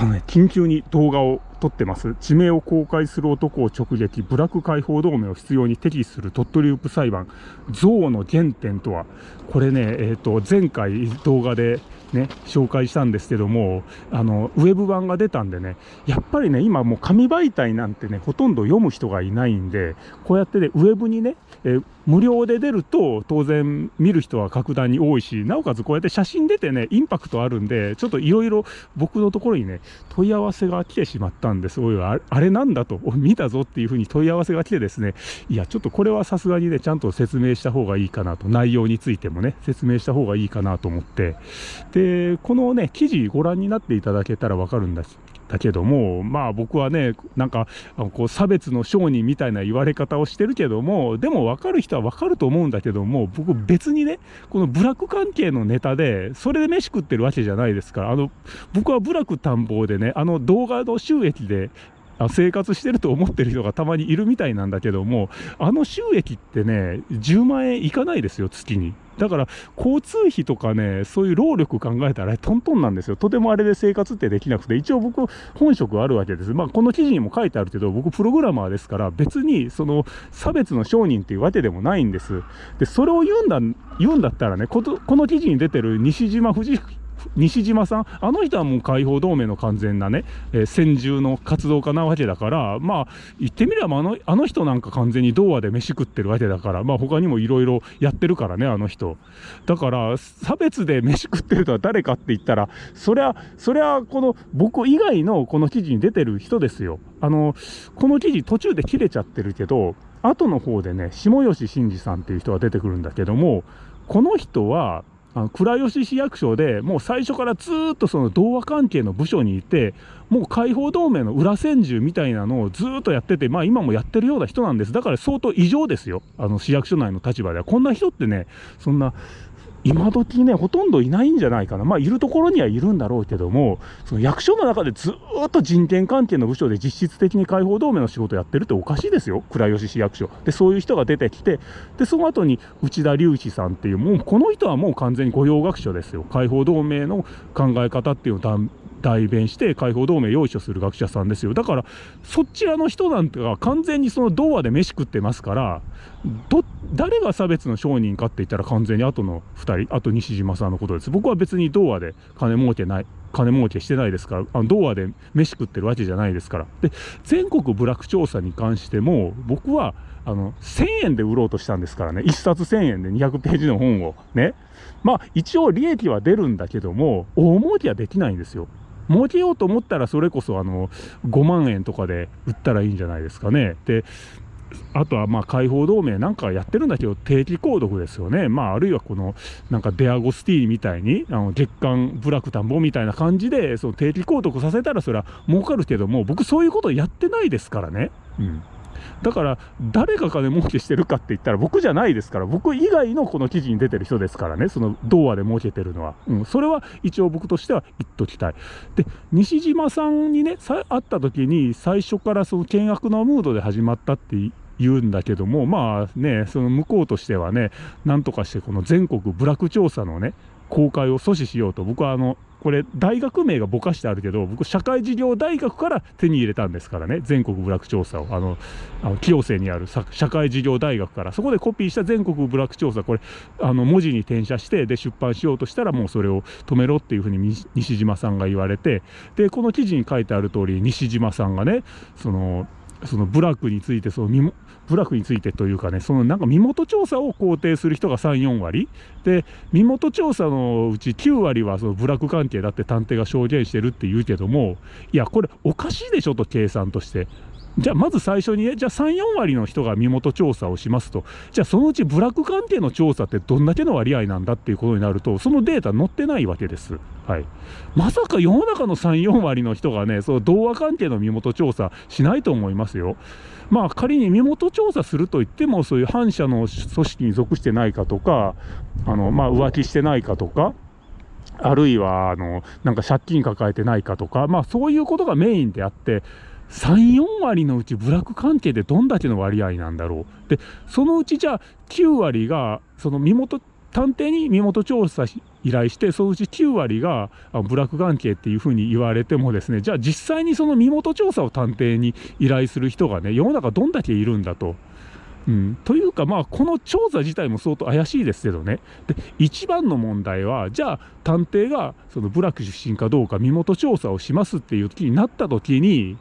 あのね、緊急に動画を撮ってます。地名を公開する男を直撃、ブラック解放同盟を必要に適する鳥取ループ裁判、憎悪の原点とは、これね、え、ー、と、前回動画でね、紹介したんですけども、あの、ウェブ版が出たんでね、やっぱりね、今もう紙媒体なんてね、ほとんど読む人がいないんで、こうやってね、ウェブにね、え無料で出ると、当然見る人は格段に多いし、なおかつこうやって写真出てね、インパクトあるんで、ちょっといろいろ僕のところにね、問い合わせが来てしまったんです。おいあれなんだと、見たぞっていうふうに問い合わせが来てですね、いや、ちょっとこれはさすがにね、ちゃんと説明した方がいいかなと、内容についてもね、説明した方がいいかなと思って、で、このね、記事ご覧になっていただけたらわかるんです。だけども、まあ僕はね、なんか、こう差別の商人みたいな言われ方をしてるけども、でも分かる人は分かると思うんだけども、僕別にね、この部落関係のネタで、それで飯食ってるわけじゃないですから、あの、僕は部落探訪でね、あの動画の収益で生活してると思ってる人がたまにいるみたいなんだけども、あの収益ってね、10万円いかないですよ、月に。だから、交通費とかね、そういう労力考えたらトントンなんですよ。とてもあれで生活ってできなくて、一応僕、本職あるわけです。まあ、この記事にも書いてあるけど、僕、プログラマーですから、別に、その、差別の商人っていうわけでもないんです。で、それを言うんだ、言うんだったらね、この記事に出てる西島藤西島さん、あの人はもう解放同盟の完全なね、えー、先住の活動家なわけだから、まあ、言ってみればあの、あの人なんか完全に童話で飯食ってるわけだから、まあ他にもいろいろやってるからね、あの人。だから、差別で飯食ってるとは誰かって言ったら、そりゃ、そりゃ、この僕以外のこの記事に出てる人ですよ。あの、この記事途中で切れちゃってるけど、後の方でね、下吉真二さんっていう人が出てくるんだけども、この人は、あの倉吉市役所でもう最初からずっとその童話関係の部署にいてもう解放同盟の裏千住みたいなのをずっとやっててまあ今もやってるような人なんです。だから相当異常ですよ。あの市役所内の立場では。こんな人ってねそんな今時ね、ほとんどいないんじゃないかな。まあ、いるところにはいるんだろうけども、その役所の中でずっと人権関係の部署で実質的に解放同盟の仕事やってるっておかしいですよ。倉吉市役所。で、そういう人が出てきて、で、その後に内田隆一さんっていう、もうこの人はもう完全に御用学所ですよ。解放同盟の考え方っていうのを代弁して解放同盟用意する学者さんですよ。だから、そちらの人なんてが完全にその童話で飯食ってますから、ど、誰が差別の商人かって言ったら完全に後の2人、あと西島さんのことです。僕は別に童話で金儲けない、金儲けしてないですから、あの童話で飯食ってるわけじゃないですから。で、全国部落調査に関しても、僕は、あの、1000円で売ろうとしたんですからね。1冊1000円で200ページの本を。ね。まあ、一応利益は出るんだけども、大儲けはできないんですよ。儲けようと思ったらそれこそあの5万円とかで売ったらいいんじゃないですかね。であとはまあ解放同盟なんかやってるんだけど定期購読ですよね。まああるいはこのなんかデアゴスティーニみたいにあの月間ブラック田んぼみたいな感じでその定期購読させたらそれは儲かるけども僕そういうことやってないですからね。うんだから、誰が金儲けしてるかって言ったら僕じゃないですから、僕以外のこの記事に出てる人ですからね、その童話で儲けてるのは。うん、それは一応僕としては言っときたい。で、西島さんにね、会った時に最初からその険悪なムードで始まったって言うんだけども、まあね、その向こうとしてはね、なんとかしてこの全国部落調査のね、公開を阻止しようと、僕はあの、これ、大学名がぼかしてあるけど、僕、社会事業大学から手に入れたんですからね、全国部落調査を、あの、あの清瀬にある社会事業大学から、そこでコピーした全国部落調査、これ、あの文字に転写して、で、出版しようとしたら、もうそれを止めろっていうふうに西島さんが言われて、で、この記事に書いてある通り、西島さんがね、その、その部落についてその部落についてというかねそのなんか身元調査を肯定する人が34割で身元調査のうち9割はその部落関係だって探偵が証言してるって言うけどもいやこれおかしいでしょと計算としてじゃあまず最初にね、じゃあ3、4割の人が身元調査をしますと、じゃあそのうち部落関係の調査ってどんだけの割合なんだっていうことになると、そのデータ載ってないわけです。はい。まさか世の中の3、4割の人がね、その童話関係の身元調査しないと思いますよ。まあ仮に身元調査するといっても、そういう反社の組織に属してないかとか、あの、まあ浮気してないかとか、あるいは、あの、なんか借金抱えてないかとか、まあそういうことがメインであって、3、4割のうち部落関係でどんだけの割合なんだろう。で、そのうちじゃあ9割が、その身元探偵に身元調査依頼してそのうち9割がブラック関係っていうふうに言われてもですねじゃあ実際にその身元調査を探偵に依頼する人がね世の中どんだけいるんだと。うん、というか、まあ、この調査自体も相当怪しいですけどね、で一番の問題は、じゃあ、探偵がその部落出身かどうか身元調査をしますっていう気になったときに、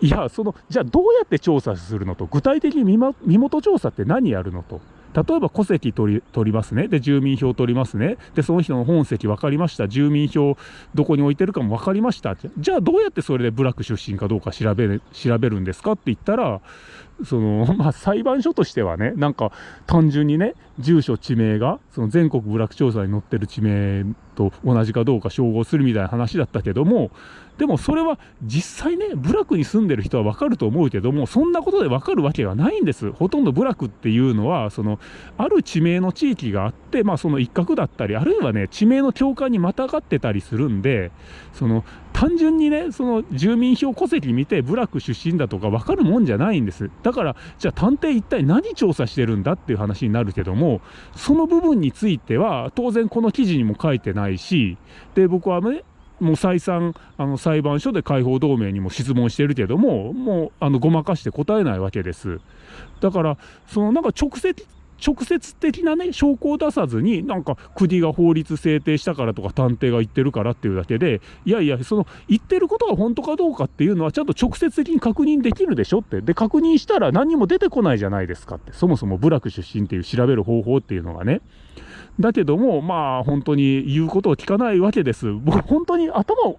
いや、その、じゃあどうやって調査するのと、具体的に身元調査って何やるのと。例えば戸籍取り取りますね。で、住民票取りますね。で、その人の本籍分かりました。住民票どこに置いてるかも分かりました。じゃあどうやってそれで部落出身かどうか調べ調べるんですかって言ったら、その、まあ、裁判所としてはね、なんか単純にね、住所、地名が、その全国部落調査に載ってる地名と同じかどうか照合するみたいな話だったけども、でもそれは実際ね、部落に住んでる人はわかると思うけども、そんなことでわかるわけがないんです。ほとんど部落っていうのは、その、ある地名の地域があって、まあその一角だったり、あるいはね、地名の境界にまたがってたりするんで、その、単純にね、その住民票戸籍見て、部落出身だとか分かるもんじゃないんです。だから、じゃあ探偵一体何調査してるんだっていう話になるけども、その部分については、当然この記事にも書いてないし、で、僕はね、もう再三、あの裁判所で解放同盟にも質問してるけども、もうあのごまかして答えないわけです。だから、そのなんか直接直接的なね、証拠を出さずに、なんか国が法律制定したからとか探偵が言ってるからっていうだけで、いやいや、その言ってることが本当かどうかっていうのはちゃんと直接的に確認できるでしょって。で、確認したら何も出てこないじゃないですかって。そもそも部落出身っていう調べる方法っていうのがね。だけども、まあ本当に言うことを聞かないわけです。僕本当に頭を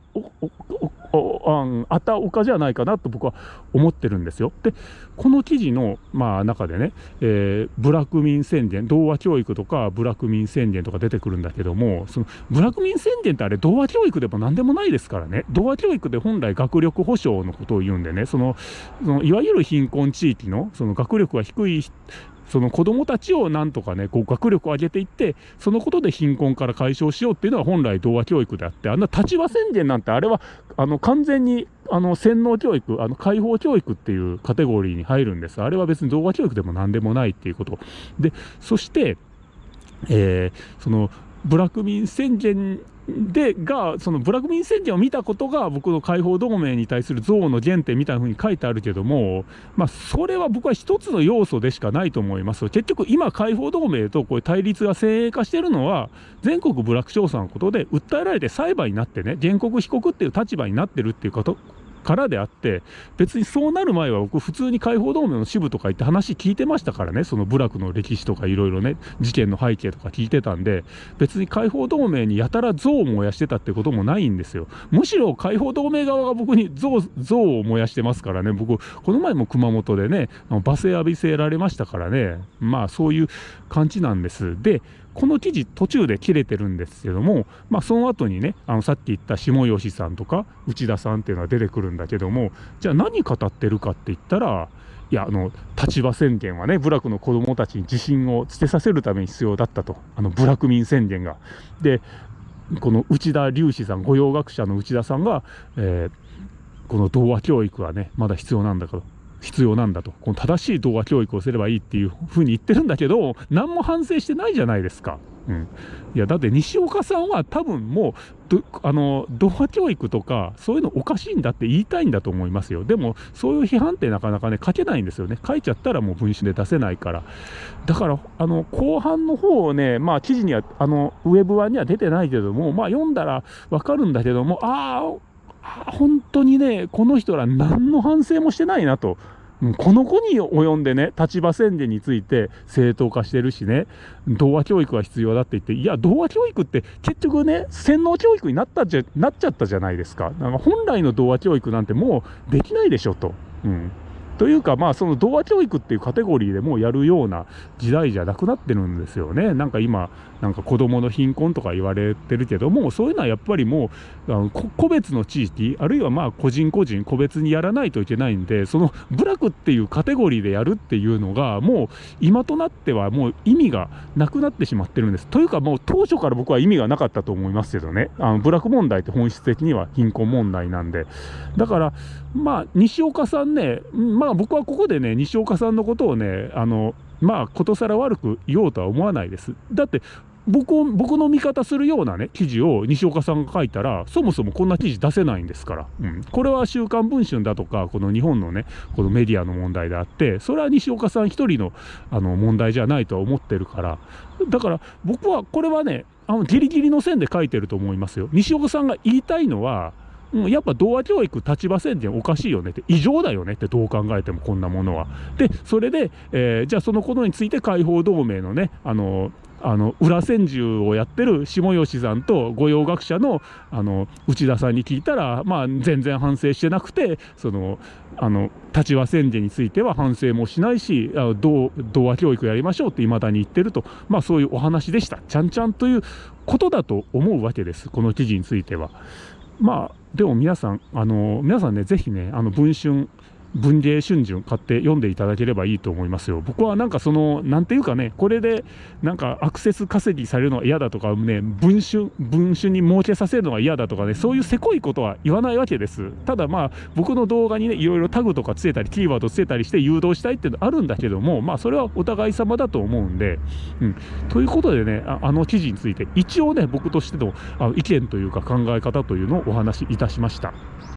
あったおかじゃないかなと僕は思ってるんですよ。で、この記事の、まあ、中でね、えー、ブラック民宣言、童話教育とかブラック民宣言とか出てくるんだけども、そのブラック民宣言ってあれ、童話教育でも何でもないですからね、童話教育で本来学力保障のことを言うんでね、そのそのいわゆる貧困地域のその学力が低いその子どもたちをなんとかね、こう学力を上げていって、そのことで貧困から解消しようっていうのは本来童話教育であって、あんな立場宣言なんてあれは、あの完全にあの洗脳教育、あの解放教育っていうカテゴリーに入るんです。あれは別に童話教育でも何でもないっていうこと。で、そして、えー、そのブラック民宣言でがそのブラックミン宣言を見たことが僕の解放同盟に対する憎悪の原点みたいな風に書いてあるけども、まあ、それは僕は一つの要素でしかないと思います。結局今解放同盟とこういう対立が先鋭化してるのは全国ブラック調査のことで訴えられて裁判になってね原告被告っていう立場になってるっていうことからであって、別にそうなる前は僕、普通に解放同盟の支部とか行って話聞いてましたからね、その部落の歴史とかいろいろね、事件の背景とか聞いてたんで、別に解放同盟にやたら像を燃やしてたってこともないんですよ。むしろ解放同盟側が僕に像像を燃やしてますからね、僕、この前も熊本でね、罵声浴びせられましたからね、まあそういう感じなんです。で、この記事途中で切れてるんですけども、まあ、その後にねあのさっき言った下吉さんとか内田さんっていうのは出てくるんだけどもじゃあ何語ってるかって言ったらいやあの立場宣言はね部落の子どもたちに自信をつけさせるために必要だったとあの部落民宣言が。でこの内田隆志さん御用学者の内田さんが、えー、この童話教育はねまだ必要なんだから必要なんだと、この正しい動画教育をすればいいっていうふうに言ってるんだけど、何も反省してないじゃないですか。うん、いやだって西岡さんは多分もうあの動画教育とかそういうのおかしいんだって言いたいんだと思いますよ。でもそういう批判ってなかなかね書けないんですよね。書いちゃったらもう文春で出せないから。だからあの後半の方をねまあ記事にはあのウェブ版には出てないけどもまあ読んだらわかるんだけどもああ本当にねこの人ら何の反省もしてないなとこの子に及んでね、立場宣言について正当化してるしね、童話教育は必要だって言って、いや、童話教育って結局ね、洗脳教育になったじゃなっちゃったじゃないですか。なんか本来の童話教育なんてもうできないでしょと。うんというか、まあ、その童話教育っていうカテゴリーでもうやるような時代じゃなくなってるんですよね。なんか今、なんか子供の貧困とか言われてるけども、そういうのはやっぱりもう、あの個別の地域、あるいはまあ個人個人、個別にやらないといけないんで、その部落っていうカテゴリーでやるっていうのが、もう今となってはもう意味がなくなってしまってるんです。というか、もう当初から僕は意味がなかったと思いますけどね。あの部落問題って本質的には貧困問題なんで。だから、まあ、西岡さんね、まあ僕はここでね、西岡さんのことをね、あの、まあ、ことさら悪く言おうとは思わないです。だって、僕を僕の味方するようなね記事を西岡さんが書いたらそもそもこんな記事出せないんですから、うん、これは「週刊文春」だとかこの日本のねこのメディアの問題であってそれは西岡さん一人のあの問題じゃないとは思ってるからだから僕はこれはねあのギリギリの線で書いてると思いますよ。西岡さんが言いたいのはうん、やっぱ童話教育、立場宣言おかしいよねって、異常だよねって、どう考えてもこんなものは。で、それで、えー、じゃあそのことについて解放同盟のね、あのあの裏千住をやってる下吉さんと御用学者のあの内田さんに聞いたら、まあ、全然反省してなくてそのあの立場宣言については反省もしないし童話教育やりましょうっていまだに言ってると、まあ、そういうお話でしたちゃんちゃんということだと思うわけですこの記事については。まあでも皆さん、あの皆さんね、ぜひね、あの文春文芸春秋買って読んでいただければいいと思いますよ。僕はなんかその、なんていうかね、これでなんかアクセス稼ぎされるのは嫌だとかね、文春、文春に儲けさせるのが嫌だとかね、そういうせこいことは言わないわけです。ただまあ、僕の動画にね、いろいろタグとかつけたり、キーワードつけたりして誘導したいっていうのあるんだけども、まあそれはお互い様だと思うんで、うん。ということでね、ああの記事について、一応ね、僕としてのあの意見というか考え方というのをお話しいたしました。